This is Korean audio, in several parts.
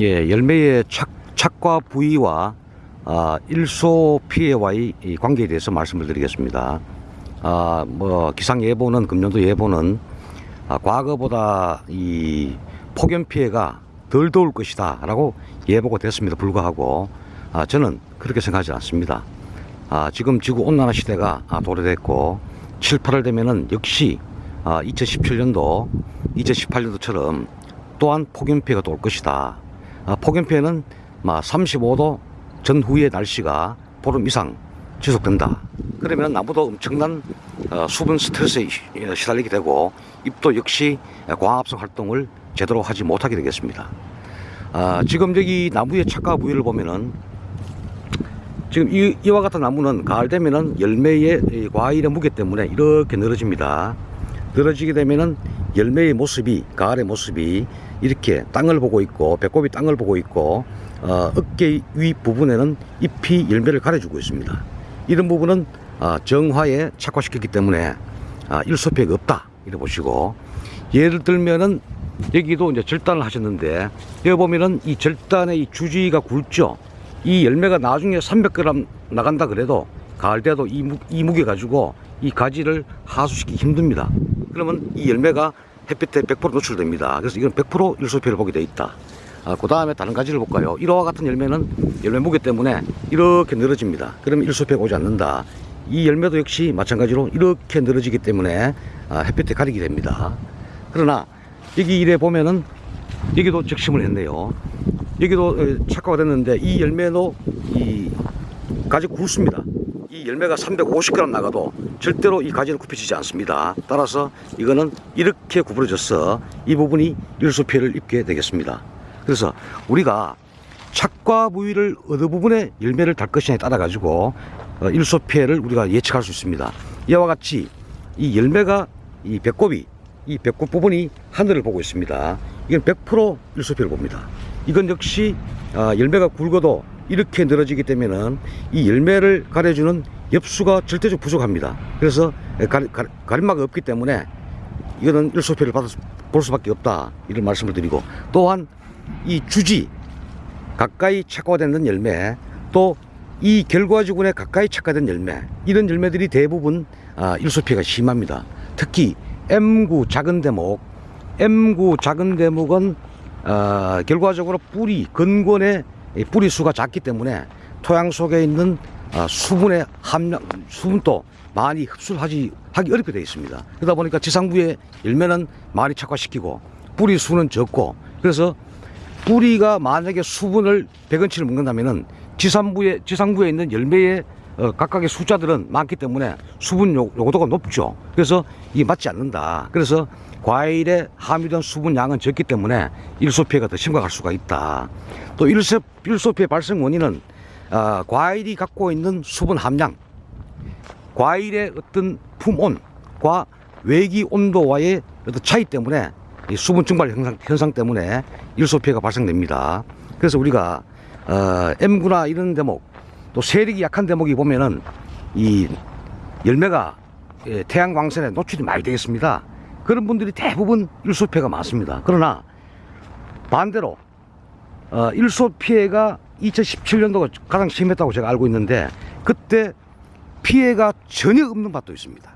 예, 열매의 착, 착과 부위와 아, 일소 피해와의 이 관계에 대해서 말씀을 드리겠습니다. 아, 뭐 기상 예보는 금년도 예보는 아, 과거보다 이 폭염 피해가 덜 더울 것이다라고 예보가 됐습니다. 불구하고 아, 저는 그렇게 생각하지 않습니다. 아, 지금 지구 온난화 시대가 아, 도래됐고 7, 8월 되면은 역시 아, 2017년도, 2018년도처럼 또한 폭염 피해가 또올 것이다. 아, 폭염 피해는 막 35도 전후의 날씨가 보름 이상 지속된다. 그러면 나무도 엄청난 어, 수분 스트레스에 시- 어, 시달리게 되고 잎도 역시 광합성 활동을 제대로 하지 못하게 되겠습니다. 아, 지금 여기 나무의 착과 부위를 보면은 지금 이, 이와 같은 나무는 가을 되면은 열매의 이 과일의 무게 때문에 이렇게 늘어집니다. 늘어지게 되면은 열매의 모습이 가을의 모습이 이렇게 땅을 보고 있고 배꼽이 땅을 보고 있고 어, 어깨 위 부분에는 잎이 열매를 가려주고 있습니다. 이런 부분은 아, 정화에 착화시켰기 때문에 아, 일소피해가 없다 이래 보시고 예를 들면은 여기도 이제 절단을 하셨는데 여기 보면은 이 절단의 이 주지가 굵죠. 이 열매가 나중에 300g 나간다 그래도 가을 때도 이, 무, 이 무게 가지고 이 가지를 하수시키기 힘듭니다. 그러면 이 열매가 햇빛에 100% 노출됩니다. 그래서 이건 100% 일소피를 보게 돼 있다. 아, 그 다음에 다른 가지를 볼까요? 이와 같은 열매는 열매 무게 때문에 이렇게 늘어집니다. 그러면 일소피가 오지 않는다. 이 열매도 역시 마찬가지로 이렇게 늘어지기 때문에 아, 햇빛에 가리게 됩니다. 그러나 여기 이래 보면은 여기도 적심을 했네요. 여기도 어, 착화가 됐는데 이 열매도 이 가지 굵습니다. 이 열매가 350g 나가도 절대로 이 가지는 굽혀지지 않습니다. 따라서 이거는 이렇게 구부러져서 이 부분이 일소 피해를 입게 되겠습니다. 그래서 우리가 착과 부위를 어느 부분에 열매를 달 것이냐에 따라 가지고 어, 일소 피해를 우리가 예측할 수 있습니다. 이와 같이 이 열매가 이 배꼽이 이 배꼽 부분이 하늘을 보고 있습니다. 이건 100% 일소 피해를 봅니다. 이건 역시 아, 열매가 굵어도 이렇게 늘어지기 때문에는 이 열매를 가려주는 엽수가 절대적으로 부족합니다. 그래서 가림막이 없기 때문에 이거는 일소피를 받을 수, 볼 수밖에 없다 이런 말씀을 드리고 또한 이 주지 가까이 착화되는 열매 또 이 결과지군에 가까이 착화된 열매 이런 열매들이 대부분 아, 일소피가 심합니다. 특히 M9 작은 대목 M9 작은 대목은 어, 결과적으로 뿌리 근권의 이 뿌리 수가 작기 때문에 토양 속에 있는 아, 수분의 함량 수분도 많이 흡수를 하지 하기 어렵게 되어 있습니다. 그러다 보니까 지상부의 열매는 많이 착화시키고 뿌리 수는 적고 그래서 뿌리가 만약에 수분을 100원치를 먹는다면은 지상부에 지상부에 있는 열매의 어, 각각의 숫자들은 많기 때문에 수분 요, 요도가 높죠. 그래서 이게 맞지 않는다. 그래서 과일에 함유된 수분 양은 적기 때문에 일소 피해가 더 심각할 수가 있다. 또 일소, 일소 피해 발생 원인은 아, 과일이 갖고 있는 수분 함량, 과일의 어떤 품온과 외기 온도와의 어떤 차이 때문에 이 수분 증발 현상, 현상 때문에 일소 피해가 발생됩니다. 그래서 우리가 어, M구나 이런 대목 또 세력이 약한 대목이 보면은 이 열매가 예, 태양 광선에 노출이 많이 되겠습니다. 그런 분들이 대부분 일소 피해가 많습니다. 그러나 반대로 어, 일소 피해가 2017년도가 가장 심했다고 제가 알고 있는데 그때 피해가 전혀 없는 밭도 있습니다.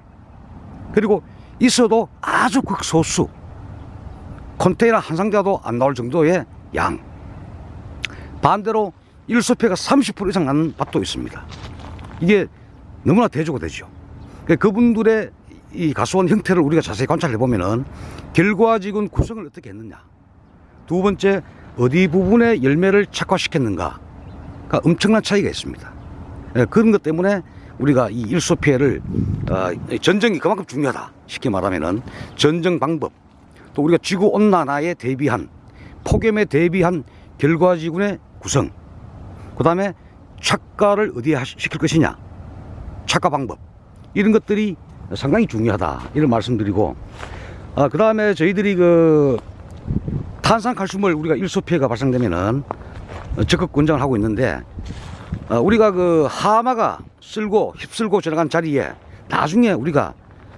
그리고 있어도 아주 극소수 컨테이너 한 상자도 안 나올 정도의 양. 반대로 일소피해가 30% 이상 나는 밭도 있습니다. 이게 너무나 대조가 되죠. 그러니까 그분들의 이 가수원 형태를 우리가 자세히 관찰해 보면은 결과지군 구성을 어떻게 했느냐. 두 번째 어디 부분에 열매를 착화시켰는가가 엄청난 차이가 있습니다. 예, 그런 것 때문에 우리가 이 일소 피해를 어, 전쟁이 그만큼 중요하다. 쉽게 말하면은 전쟁 방법 또 우리가 지구 온난화에 대비한 폭염에 대비한 결과지군의 구성 그 다음에 착과를 어디에 시킬 것이냐? 착과 방법. 이런 것들이 상당히 중요하다. 이런 말씀드리고 아, 그 다음에 저희들이 그 탄산칼슘을 우리가 일소 피해가 발생되면은 적극 권장을 하고 있는데 어, 우리가 그 하마가 쓸고 휩쓸고 지나간 자리에 나중에 우리가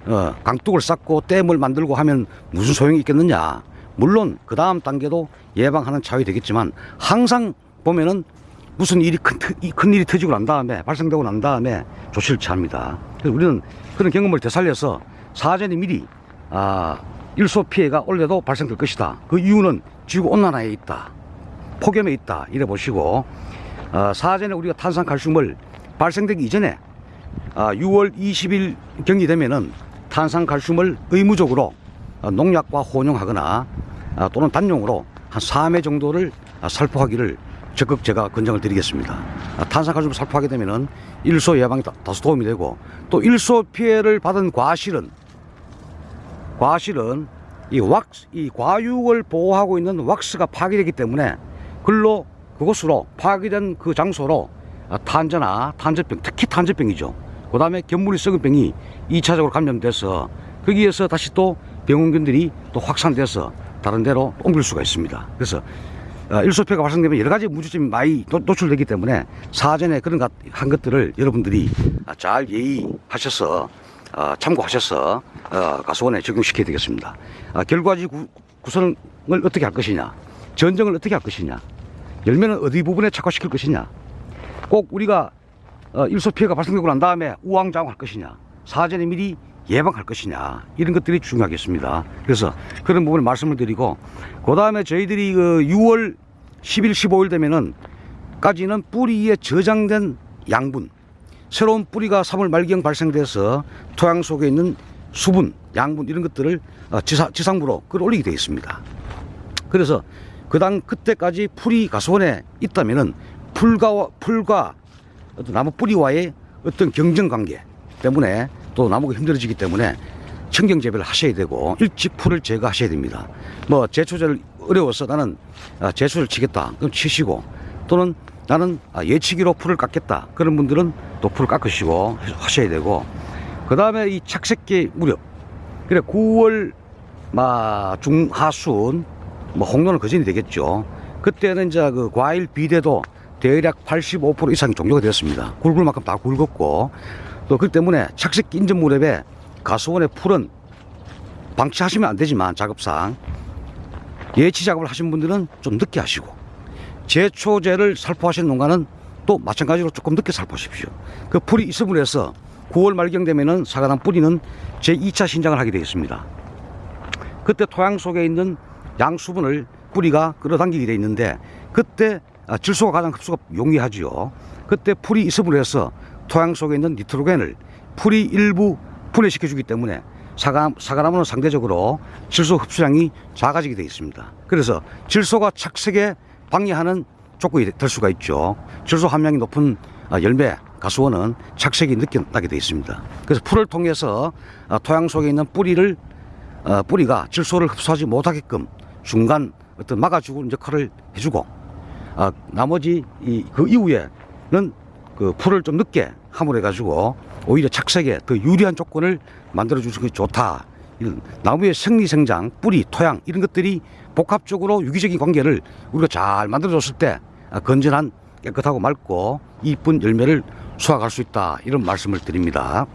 어, 강둑을 쌓고 댐을 만들고 하면 무슨 소용이 있겠느냐? 물론 그 다음 단계도 예방하는 차원이 되겠지만 항상 보면은 무슨 일이 큰, 큰 일이 터지고 난 다음에 발생되고 난 다음에 조치를 취합니다. 그래서 우리는 그런 경험을 되살려서 사전에 미리 아, 일소 피해가 올해도 발생될 것이다. 그 이유는 지구 온난화에 있다. 폭염에 있다. 이래 보시고 어, 사전에 우리가 탄산칼슘을 발생되기 이전에 아, 6월 20일 경이 되면은 탄산칼슘을 의무적으로 어, 농약과 혼용하거나 아, 또는 단용으로 한 3회 정도를 아, 살포하기를 적극 제가 권장을 드리겠습니다. 아, 탄산칼슘을 살포하게 되면은 일소 예방에 다- 다소 도움이 되고 또 일소 피해를 받은 과실은 과실은 이 왁스, 이 과육을 보호하고 있는 왁스가 파괴되기 때문에 글로 그곳으로 파괴된 그 장소로 아, 탄저나 탄저병, 특히 탄저병이죠. 그 다음에 겹무늬썩음병이 2차적으로 감염돼서 거기에서 다시 또 병원균들이 또 확산돼서 다른 데로 옮길 수가 있습니다. 그래서 어, 일소 피해가 발생되면 여러 가지 문제점이 많이 노- 노출되기 때문에 사전에 그런 것- 한 것들을 여러분들이 아, 잘 예의하셔서 어, 참고하셔서 어, 가수원에 적용시켜야 되겠습니다. 아, 결과지 구, 구성을 어떻게 할 것이냐, 전정을 어떻게 할 것이냐, 열매는 어디 부분에 착화시킬 것이냐, 꼭 우리가 어, 일소 피해가 발생되고 난 다음에 우왕좌왕할 것이냐, 사전에 미리 예방할 것이냐 이런 것들이 중요하겠습니다. 그래서 그런 부분을 말씀을 드리고 그 다음에 저희들이 그 6월 10일, 15일 되면은 까지는 뿌리에 저장된 양분, 새로운 뿌리가 3월 말경 발생돼서 토양 속에 있는 수분, 양분 이런 것들을 어, 지사, 지상부로 끌어올리게 되어 있습니다. 그래서 그당 그때까지 풀이 가수원에 있다면은 풀과 풀과 어떤 나무 뿌리와의 어떤 경쟁 관계 때문에 또 나무가 힘들어지기 때문에 청경 재배를 하셔야 되고 일찍 풀을 제거하셔야 됩니다. 뭐 제초제를 어려워서 나는 아, 제초를 치겠다. 그럼 치시고 또는 나는 아, 예치기로 풀을 깎겠다. 그런 분들은 또 풀을 깎으시고 하셔야 되고 그 다음에 이 착색기 무렵 그래 9월 마 중하순 뭐 홍로는 거진이 되겠죠. 그때는 이제 그 과일 비대도 대략 85% 이상이 종료가 되었습니다. 굵을 만큼 다 굵었고 또그 때문에 착색 인접 무렵에 가수원의 풀은 방치하시면 안 되지만 작업상 예치 작업을 하신 분들은 좀 늦게 하시고 제초제를 살포하신 농가는 또 마찬가지로 조금 늦게 살포하십시오. 그 풀이 있음으로 해서 9월 말경 되면은 사과당 뿌리는 제2차 신장을 하게 되어 있습니다. 그때 토양 속에 있는 양수분을 뿌리가 끌어당기게 되어 있는데 그때 아, 질소가 가장 흡수가 용이하지요. 그때 풀이 있음으로 해서 토양 속에 있는 니트로겐을 풀이 일부 분해시켜 주기 때문에 사과, 사과나무는 상대적으로 질소 흡수량이 작아지게 되어 있습니다. 그래서 질소가 착색에 방해하는 조건이 될 수가 있죠. 질소 함량이 높은 아, 열매, 가수원은 착색이 늦게 나게 되어 있습니다. 그래서 풀을 통해서 아, 토양 속에 있는 뿌리를 어, 뿌리가 질소를 흡수하지 못하게끔 중간 어떤 막아주는 역할을 해주고 아, 나머지 이, 그 이후에는 그 풀을 좀 늦게 함으로 해가지고 오히려 착색에 더 유리한 조건을 만들어 주는 게 좋다. 이런 나무의 생리 생장, 뿌리, 토양 이런 것들이 복합적으로 유기적인 관계를 우리가 잘 만들어 줬을 때 아, 건전한 깨끗하고 맑고 이쁜 열매를 수확할 수 있다 이런 말씀을 드립니다.